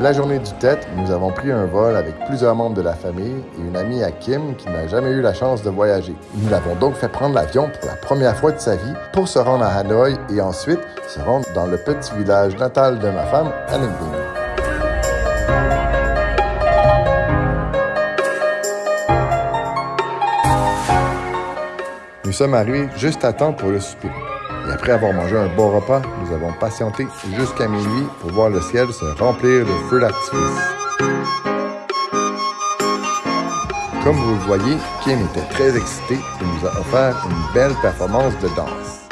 La journée du tête, nous avons pris un vol avec plusieurs membres de la famille et une amie à Kim qui n'a jamais eu la chance de voyager. Nous l'avons donc fait prendre l'avion pour la première fois de sa vie pour se rendre à Hanoï et ensuite se rendre dans le petit village natal de ma femme, à Nous sommes arrivés juste à temps pour le souper. Et après avoir mangé un bon repas, nous avons patienté jusqu'à minuit pour voir le ciel se remplir de feux d'artifice. Comme vous le voyez, Kim était très excité et nous a offert une belle performance de danse.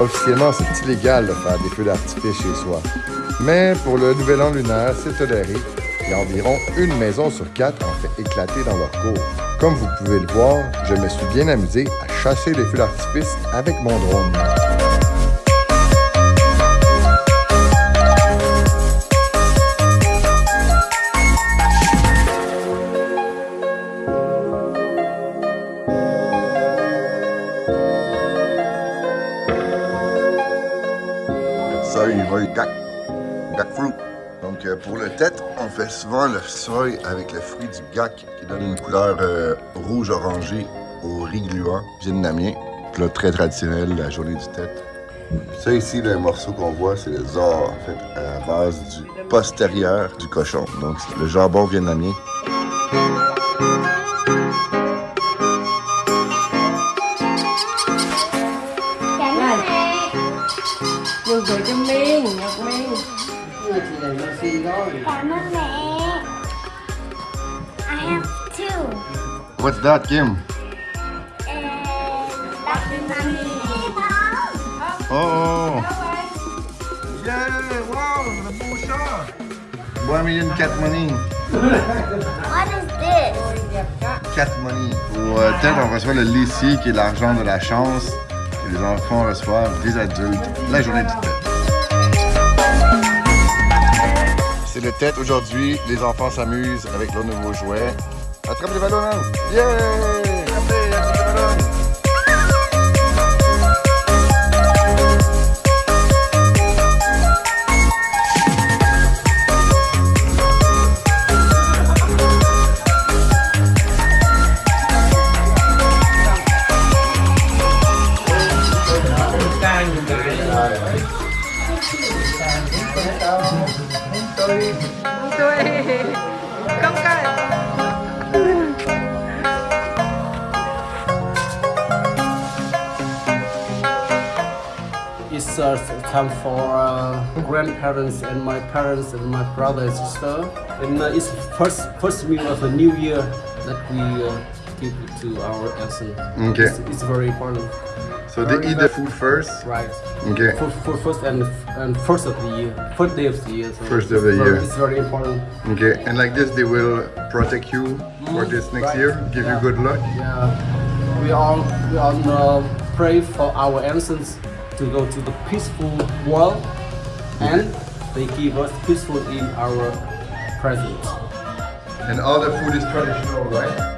Officiellement, c'est illégal de faire des feux d'artifice chez soi. Mais pour le nouvel an lunaire, c'est toléré et environ une maison sur quatre en fait éclater dans leur cours. Comme vous pouvez le voir, je me suis bien amusé à chasser les feux d'artifice avec mon drone. Pour le tête, on fait souvent le soy avec le fruit du gac qui donne une couleur euh, rouge-orangé au riz gluant vietnamien. Très traditionnel, la journée du tête. Ça ici, le morceau qu'on voit, c'est le zor, en fait, à la base du postérieur du cochon. Donc, le jambon vietnamien. What's that, Kim? Oh! Yeah! Wow! Nabusha! One million cat money. What is this? Cat money. Au euh, tête, on reçoit le lissi, qui est l'argent de la chance. Et les enfants reçoivent des adultes la journée du tête. C'est le tête aujourd'hui. Les enfants s'amusent avec leurs nouveaux jouets. Attrape les ballons, hein? Yeah! It's uh, time for uh, grandparents and my parents and my brother and sister. And uh, it's first first meal of the new year that we uh, give to our accent. Okay. It's, it's very important. So they eat the food first? Right. Okay. For, for first and and first of the year, first day of the year. So First it's of the very- year. It's very important. Okay, and like this they will protect you for this next Right. year, give Yeah. you good luck? Yeah, we all we all uh, pray for our ancestors to go to the peaceful world, and they give us peaceful in our present. And all the food is traditional, right?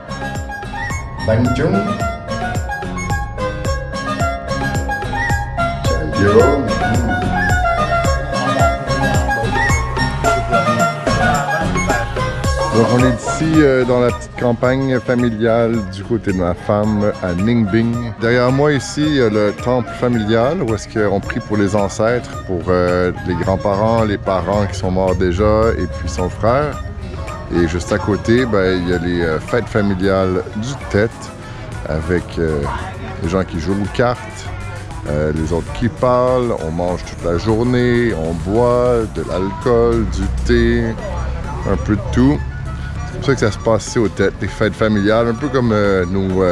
Donc on est ici euh, dans la petite campagne familiale du côté de ma femme à Ningbing. Derrière moi ici, il y a le temple familial où est-ce qu'on prie pour les ancêtres, pour euh, les grands-parents, les parents qui sont morts déjà et puis son frère. Et juste à côté, ben, il y a les euh, fêtes familiales du Tête avec euh, les gens qui jouent aux cartes, euh, les autres qui parlent, on mange toute la journée, on boit de l'alcool, du thé, un peu de tout. C'est pour ça que ça se passe ici aux têtes, des fêtes familiales, un peu comme nos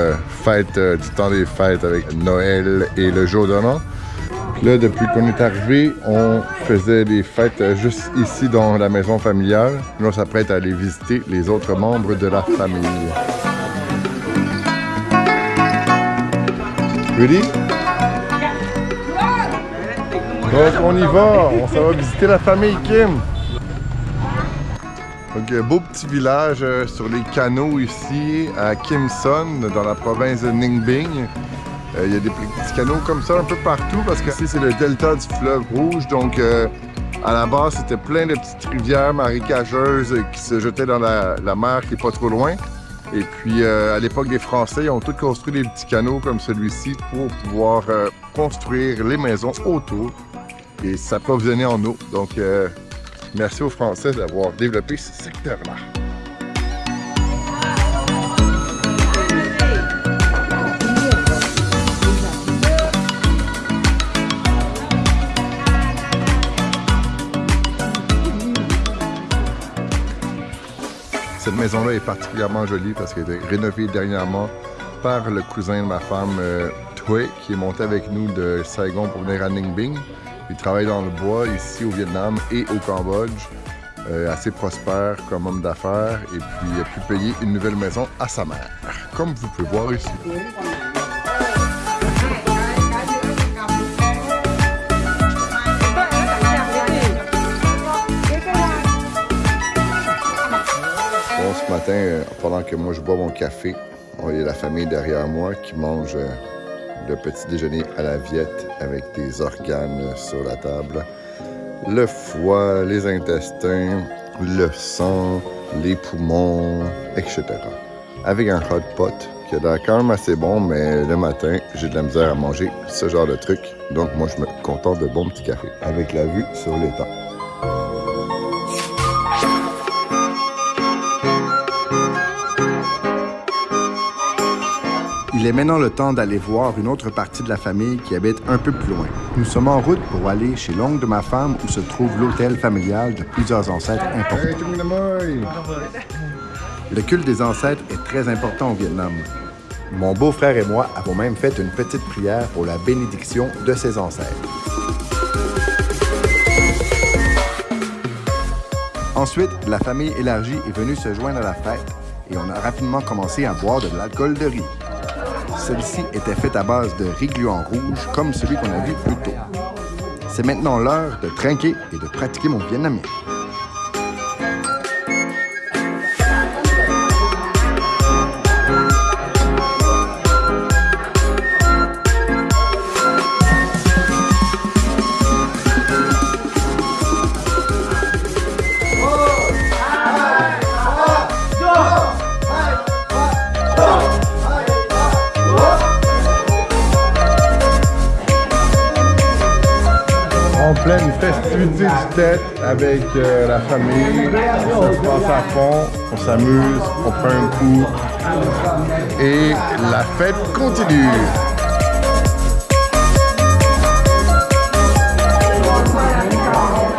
fêtes du temps des fêtes avec Noël et le jour de l'an. Là, depuis qu'on est arrivé, on faisait des fêtes juste ici dans la maison familiale. Là, on s'apprête à aller visiter les autres membres de la famille. Ready? Donc on y va, on s'en va visiter la famille Kim. Donc, beau petit village euh, sur les canaux ici à Kim Son, dans la province de Euh, Il y a des petits canaux comme ça un peu partout parce que ici, c'est le delta du fleuve Rouge. Donc, euh, à la base, c'était plein de petites rivières marécageuses qui se jetaient dans la, mer qui est pas trop loin. Et puis, euh, à l'époque des Français, ils ont tous construit des petits canaux comme celui-ci pour pouvoir euh, construire les maisons autour et s'approvisionner en eau. Donc, euh, merci aux Français d'avoir développé ce secteur-là. Cette maison-là est particulièrement jolie parce qu'elle a été rénovée dernièrement par le cousin de ma femme, euh, qui est monté avec nous de Saigon pour venir à Ninh Binh. Il travaille dans le bois ici au Vietnam et au Cambodge, euh, assez prospère comme homme d'affaires, et puis il a pu payer une nouvelle maison à sa mère, comme vous pouvez voir ici. Bon, ce matin, euh, pendant que moi je bois mon café, il y a la famille derrière moi qui mange euh, le petit déjeuner à la viette avec des organes sur la table. Le foie, les intestins, le sang, les poumons, etc. Avec un hot pot qui a l'air quand même assez bon, mais le matin, j'ai de la misère à manger ce genre de truc. Donc moi, je me contente de bon petit café avec la vue sur l'étang. Il est maintenant le temps d'aller voir une autre partie de la famille qui habite un peu plus loin. Nous sommes en route pour aller chez l'oncle de ma femme où se trouve l'hôtel familial de plusieurs ancêtres importants. Le culte des ancêtres est très important au Vietnam. Mon beau-frère et moi avons même fait une petite prière pour la bénédiction de ses ancêtres. Ensuite, la famille élargie est venue se joindre à la fête et on a rapidement commencé à boire de l'alcool de riz. Celle-ci était faite à base de riz gluant rouge, comme celui qu'on a vu plus tôt. C'est maintenant l'heure de trinquer et de pratiquer mon vietnamien. Festivité du tête avec euh, la famille. Ça se passe à fond, on s'amuse, on prend un coup et la fête continue.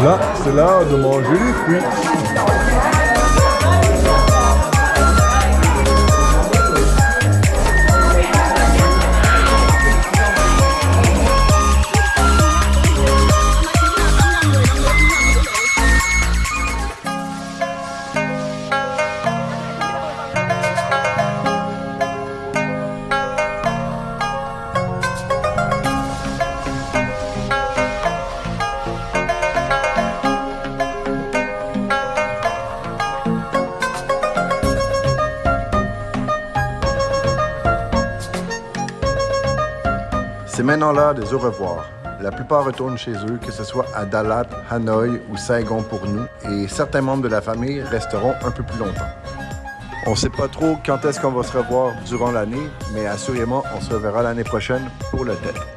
Là, c'est l'heure de manger les fruits. Maintenant l'heure des au revoir. La plupart retournent chez eux, que ce soit à Dalat, Hanoï ou Saigon pour nous, et certains membres de la famille resteront un peu plus longtemps. On ne sait pas trop quand est-ce qu'on va se revoir durant l'année, mais assurément, on se reverra l'année prochaine pour le tête.